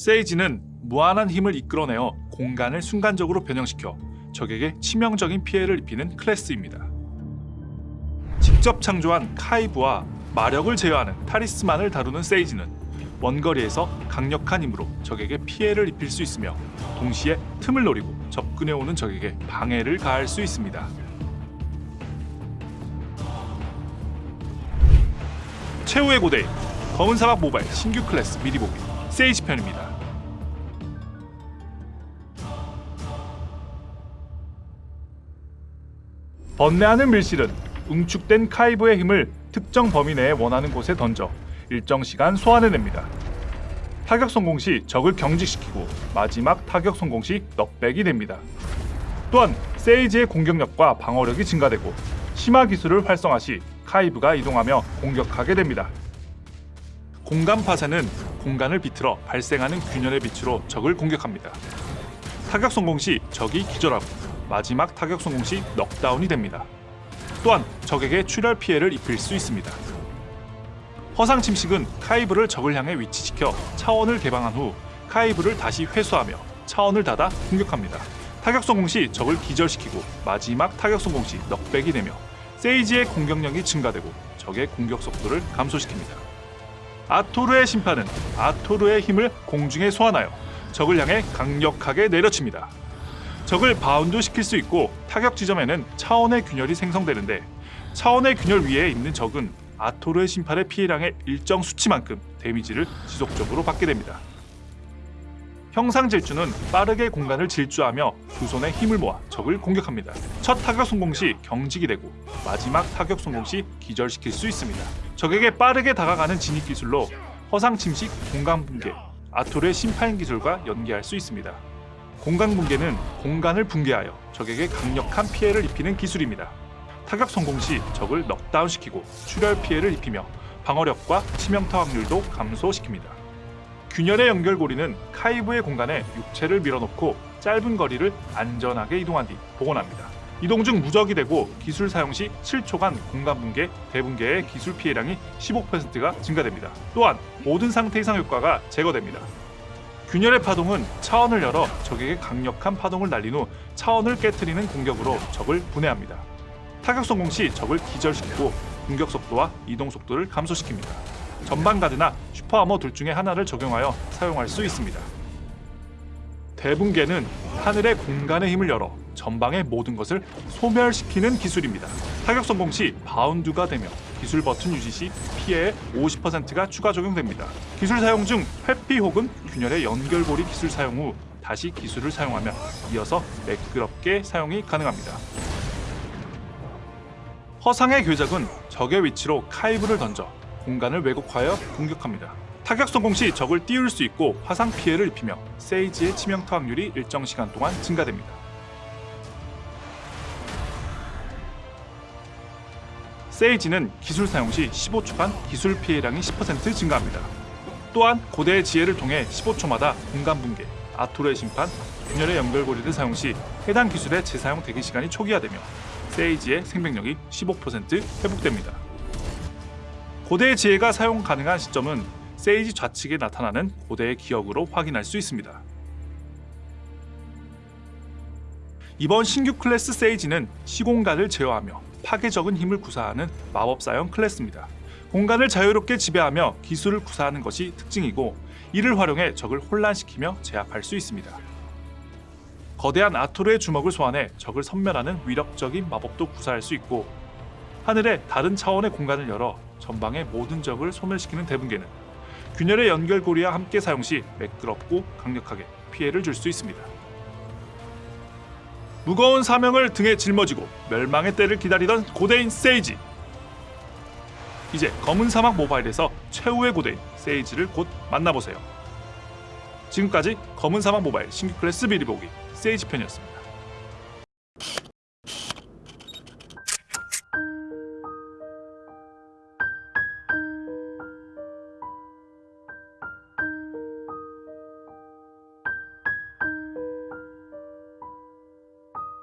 세이지는 무한한 힘을 이끌어내어 공간을 순간적으로 변형시켜 적에게 치명적인 피해를 입히는 클래스입니다. 직접 창조한 카이브와 마력을 제어하는 타리스만을 다루는 세이지는 원거리에서 강력한 힘으로 적에게 피해를 입힐 수 있으며 동시에 틈을 노리고 접근해오는 적에게 방해를 가할 수 있습니다. 최후의 고대인 검은 사막 모바일 신규 클래스 미리 보기 세이지 편입니다. 번뇌하는 밀실은 응축된 카이브의 힘을 특정 범위 내에 원하는 곳에 던져 일정 시간 소환해냅니다. 타격 성공 시 적을 경직시키고 마지막 타격 성공 시 knockback이 됩니다. 또한 세이지의 공격력과 방어력이 증가되고 심화 기술을 활성화 시 카이브가 이동하며 공격하게 됩니다. 공간 파쇄는 공간을 비틀어 발생하는 균열의 빛으로 적을 공격합니다. 타격 성공 시 적이 기절하고 마지막 타격 성공 시 넉다운이 됩니다. 또한 적에게 출혈 피해를 입힐 수 있습니다. 허상 침식은 카이브를 적을 향해 위치시켜 차원을 개방한 후 카이브를 다시 회수하며 차원을 닫아 공격합니다. 타격 성공 시 적을 기절시키고 마지막 타격 성공 시 knockback이 되며 세이지의 공격력이 증가되고 적의 공격 속도를 감소시킵니다. 아토르의 심판은 아토르의 힘을 공중에 소환하여 적을 향해 강력하게 내려칩니다. 적을 바운드 시킬 수 있고 타격 지점에는 차원의 균열이 생성되는데 차원의 균열 위에 있는 적은 아토르의 심판의 피해량의 일정 수치만큼 데미지를 지속적으로 받게 됩니다. 형상 질주는 빠르게 공간을 질주하며 두 손에 힘을 모아 적을 공격합니다. 첫 타격 성공 시 경직이 되고 마지막 타격 성공 시 기절시킬 수 있습니다. 적에게 빠르게 다가가는 진입 기술로 허상 침식, 공간 붕괴, 아토르의 심판 기술과 연계할 수 있습니다. 공간 붕괴는 공간을 붕괴하여 적에게 강력한 피해를 입히는 기술입니다. 타격 성공 시 적을 넉다운시키고 출혈 피해를 입히며 방어력과 치명타 확률도 감소시킵니다. 균열의 연결고리는 카이브의 공간에 육체를 밀어넣고 짧은 거리를 안전하게 이동한 뒤 복원합니다. 이동 중 무적이 되고 기술 사용 시 7초간 공간 붕괴, 대붕괴의 기술 피해량이 15%가 증가됩니다. 또한 모든 상태 이상 효과가 제거됩니다. 균열의 파동은 차원을 열어 적에게 강력한 파동을 날린 후 차원을 깨뜨리는 공격으로 적을 분해합니다. 타격 성공 시 적을 기절시키고 공격 속도와 이동 속도를 감소시킵니다. 전방 가드나 super armor 둘 중에 하나를 적용하여 사용할 수 있습니다. 대붕괴는 하늘의 공간의 힘을 열어 전방의 모든 것을 소멸시키는 기술입니다. 타격 성공 시 바운드가 되며 기술 버튼 유지 시 피해의 50%가 추가 적용됩니다. 기술 사용 중 회피 혹은 균열의 연결고리 기술 사용 후 다시 기술을 사용하면 이어서 매끄럽게 사용이 가능합니다. 허상의 궤적은 적의 위치로 카이브를 던져 공간을 왜곡하여 공격합니다. 타격 성공 시 적을 띄울 수 있고 화상 피해를 입히며 세이지의 치명타 확률이 일정 시간 동안 증가됩니다. 세이지는 기술 사용 시 15초간 기술 피해량이 10% 증가합니다. 또한 고대의 지혜를 통해 15초마다 공간 붕괴, 아토르의 심판, 균열의 연결고리를 사용 시 해당 기술의 재사용 대기 시간이 초기화되며 세이지의 생명력이 15% 회복됩니다. 고대의 지혜가 사용 가능한 시점은 세이지 좌측에 나타나는 고대의 기억으로 확인할 수 있습니다. 이번 신규 클래스 세이지는 시공간을 제어하며 파괴적인 힘을 구사하는 마법사형 클래스입니다. 공간을 자유롭게 지배하며 기술을 구사하는 것이 특징이고 이를 활용해 적을 혼란시키며 제압할 수 있습니다. 거대한 아토르의 주먹을 소환해 적을 섬멸하는 위력적인 마법도 구사할 수 있고 하늘의 다른 차원의 공간을 열어 전방의 모든 적을 소멸시키는 대붕괴는 균열의 연결고리와 함께 사용 시 매끄럽고 강력하게 피해를 줄 수 있습니다. 무거운 사명을 등에 짊어지고 멸망의 때를 기다리던 고대인 세이지 이제 검은 사막 모바일에서 최후의 고대인 세이지를 곧 만나보세요. 지금까지 검은 사막 모바일 신규 클래스 미리 보기 세이지 편이었습니다.